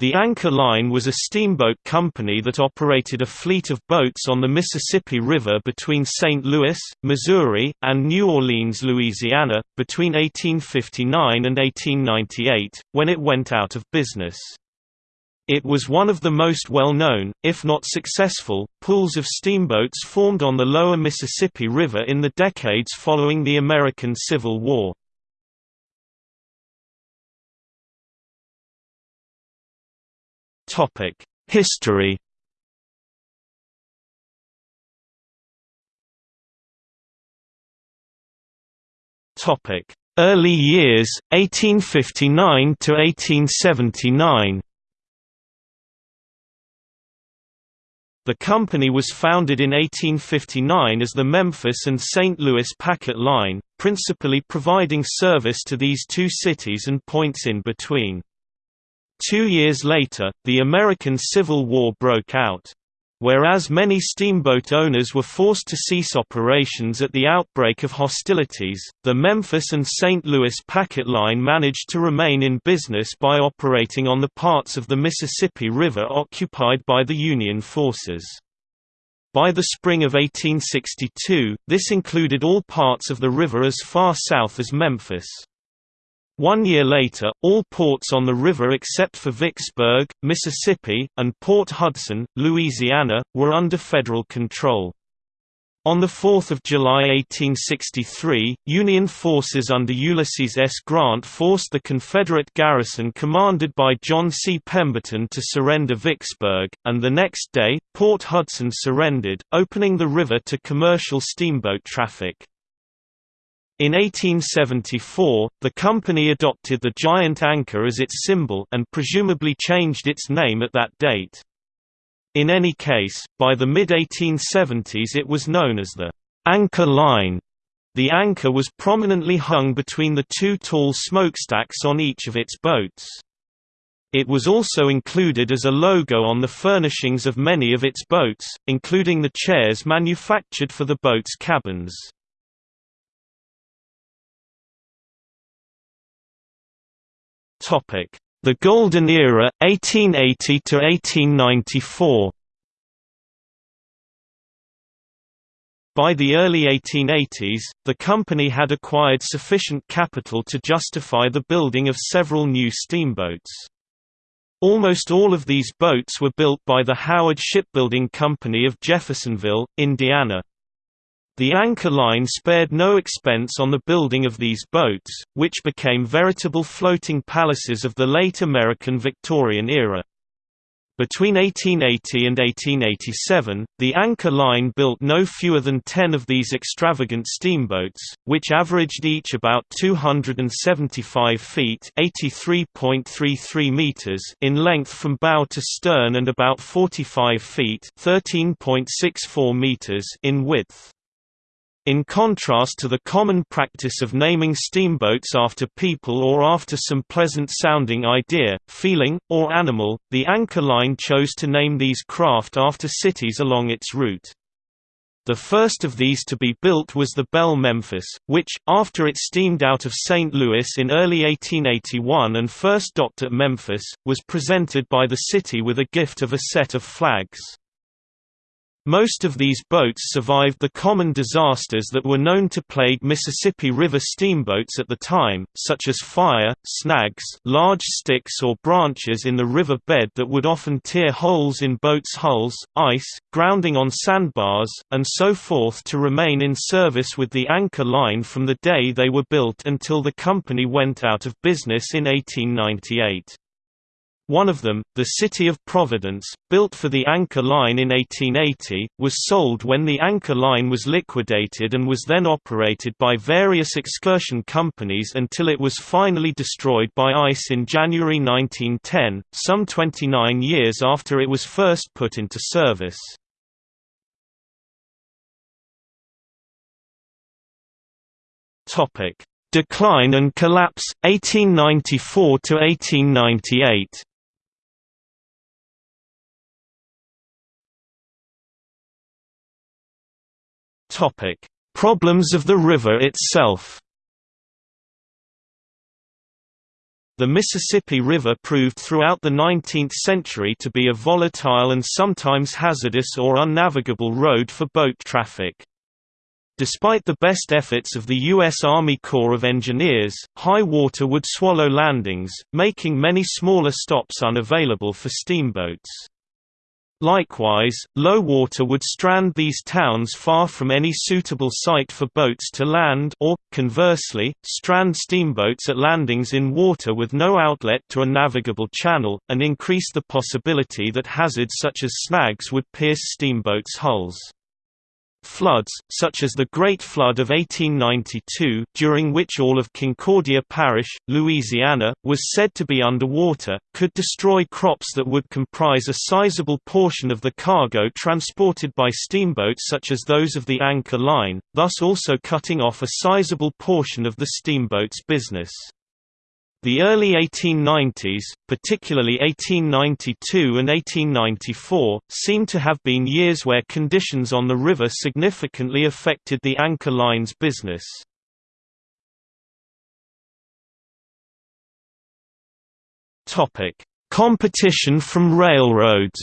The Anchor Line was a steamboat company that operated a fleet of boats on the Mississippi River between St. Louis, Missouri, and New Orleans, Louisiana, between 1859 and 1898, when it went out of business. It was one of the most well-known, if not successful, pools of steamboats formed on the lower Mississippi River in the decades following the American Civil War. History Topic: Early years, 1859 to 1879. The company was founded in 1859 as the Memphis and St. Louis Packet Line, principally providing service to these two cities and points in between. Two years later, the American Civil War broke out. Whereas many steamboat owners were forced to cease operations at the outbreak of hostilities, the Memphis and St. Louis Packet Line managed to remain in business by operating on the parts of the Mississippi River occupied by the Union forces. By the spring of 1862, this included all parts of the river as far south as Memphis. One year later, all ports on the river except for Vicksburg, Mississippi, and Port Hudson, Louisiana, were under federal control. On 4 July 1863, Union forces under Ulysses S. Grant forced the Confederate garrison commanded by John C. Pemberton to surrender Vicksburg, and the next day, Port Hudson surrendered, opening the river to commercial steamboat traffic. In 1874, the company adopted the giant anchor as its symbol and presumably changed its name at that date. In any case, by the mid-1870s it was known as the Anchor Line. The anchor was prominently hung between the two tall smokestacks on each of its boats. It was also included as a logo on the furnishings of many of its boats, including the chairs manufactured for the boat's cabins. Topic: The Golden Era 1880 to 1894. By the early 1880s, the company had acquired sufficient capital to justify the building of several new steamboats. Almost all of these boats were built by the Howard Shipbuilding Company of Jeffersonville, Indiana. The Anchor Line spared no expense on the building of these boats, which became veritable floating palaces of the late American Victorian era. Between 1880 and 1887, the Anchor Line built no fewer than ten of these extravagant steamboats, which averaged each about 275 feet (83.33 meters) in length from bow to stern and about 45 feet (13.64 meters) in width. In contrast to the common practice of naming steamboats after people or after some pleasant-sounding idea, feeling, or animal, the Anchor Line chose to name these craft after cities along its route. The first of these to be built was the Belle Memphis, which, after it steamed out of St. Louis in early 1881 and first docked at Memphis, was presented by the city with a gift of a set of flags. Most of these boats survived the common disasters that were known to plague Mississippi River steamboats at the time, such as fire, snags large sticks or branches in the river bed that would often tear holes in boats' hulls, ice, grounding on sandbars, and so forth to remain in service with the anchor line from the day they were built until the company went out of business in 1898. One of them, the City of Providence, built for the Anchor Line in 1880, was sold when the Anchor Line was liquidated and was then operated by various excursion companies until it was finally destroyed by ice in January 1910, some 29 years after it was first put into service. Decline and collapse, 1894 Topic: Problems of the river itself. The Mississippi River proved throughout the 19th century to be a volatile and sometimes hazardous or unnavigable road for boat traffic. Despite the best efforts of the U.S. Army Corps of Engineers, high water would swallow landings, making many smaller stops unavailable for steamboats. Likewise, low water would strand these towns far from any suitable site for boats to land or, conversely, strand steamboats at landings in water with no outlet to a navigable channel, and increase the possibility that hazards such as snags would pierce steamboats' hulls. Floods, such as the Great Flood of 1892 during which all of Concordia Parish, Louisiana, was said to be underwater, could destroy crops that would comprise a sizable portion of the cargo transported by steamboats such as those of the Anchor Line, thus also cutting off a sizable portion of the steamboat's business. The early 1890s, particularly 1892 and 1894, seem to have been years where conditions on the river significantly affected the Anchor Line's business. Competition from railroads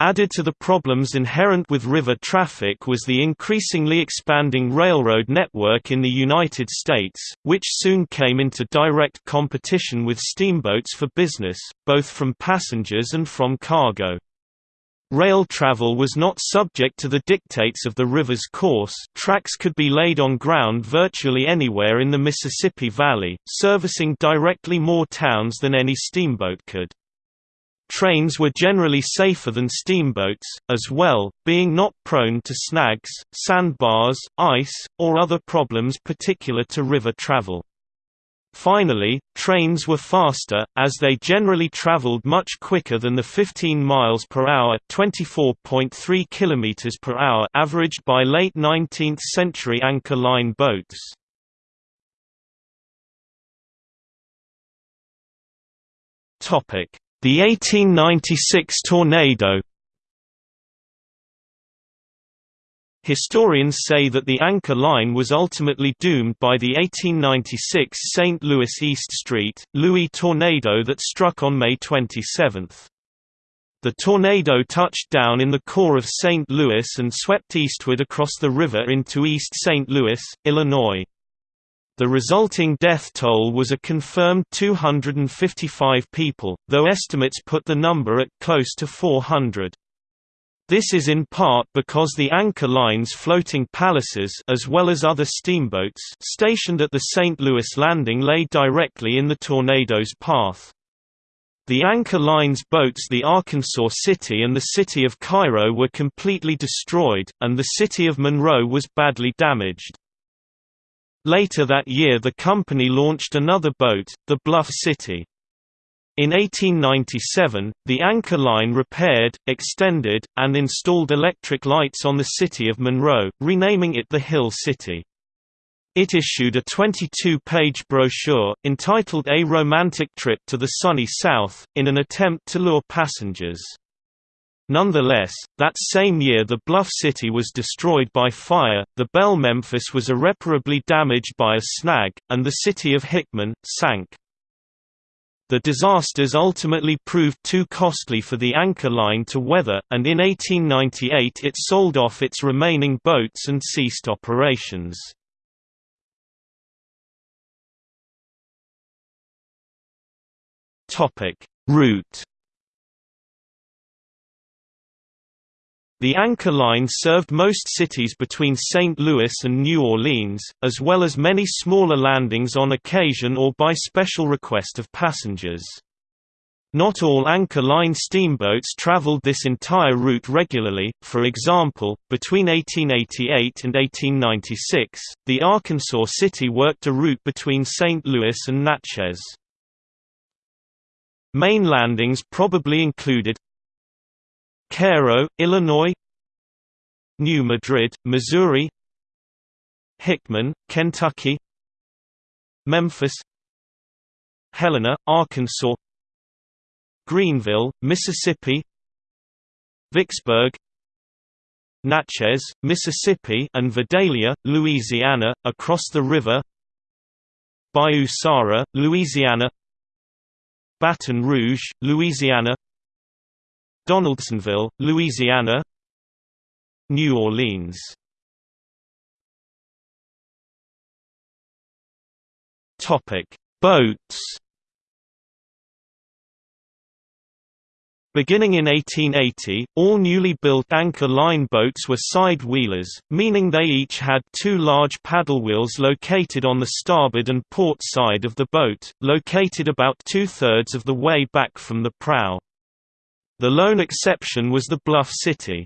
Added to the problems inherent with river traffic was the increasingly expanding railroad network in the United States, which soon came into direct competition with steamboats for business, both from passengers and from cargo. Rail travel was not subject to the dictates of the river's course tracks could be laid on ground virtually anywhere in the Mississippi Valley, servicing directly more towns than any steamboat could. Trains were generally safer than steamboats, as well, being not prone to snags, sandbars, ice, or other problems particular to river travel. Finally, trains were faster, as they generally traveled much quicker than the 15 miles per hour (24.3 kilometers per hour) averaged by late 19th century anchor line boats. Topic: the 1896 tornado Historians say that the Anchor Line was ultimately doomed by the 1896 St. Louis East Street, Louis tornado that struck on May 27. The tornado touched down in the core of St. Louis and swept eastward across the river into East St. Louis, Illinois. The resulting death toll was a confirmed 255 people, though estimates put the number at close to 400. This is in part because the Anchor Line's floating palaces as well as other steamboats stationed at the St. Louis landing lay directly in the tornado's path. The Anchor Line's boats the Arkansas City and the city of Cairo were completely destroyed, and the city of Monroe was badly damaged. Later that year the company launched another boat, the Bluff City. In 1897, the Anchor Line repaired, extended, and installed electric lights on the city of Monroe, renaming it the Hill City. It issued a 22-page brochure, entitled A Romantic Trip to the Sunny South, in an attempt to lure passengers. Nonetheless, that same year the Bluff City was destroyed by fire, the Belle Memphis was irreparably damaged by a snag, and the city of Hickman, sank. The disasters ultimately proved too costly for the Anchor Line to weather, and in 1898 it sold off its remaining boats and ceased operations. Route The Anchor Line served most cities between St. Louis and New Orleans, as well as many smaller landings on occasion or by special request of passengers. Not all Anchor Line steamboats traveled this entire route regularly, for example, between 1888 and 1896, the Arkansas City worked a route between St. Louis and Natchez. Main landings probably included Cairo, Illinois. New Madrid, Missouri. Hickman, Kentucky. Memphis. Helena, Arkansas. Greenville, Mississippi. Vicksburg. Natchez, Mississippi and Vidalia, Louisiana, across the river. Bayou Sara, Louisiana. Baton Rouge, Louisiana Donaldsonville, Louisiana New Orleans Boats. Beginning in 1880, all newly built anchor line boats were side wheelers, meaning they each had two large paddle wheels located on the starboard and port side of the boat, located about two-thirds of the way back from the prow. The lone exception was the Bluff City.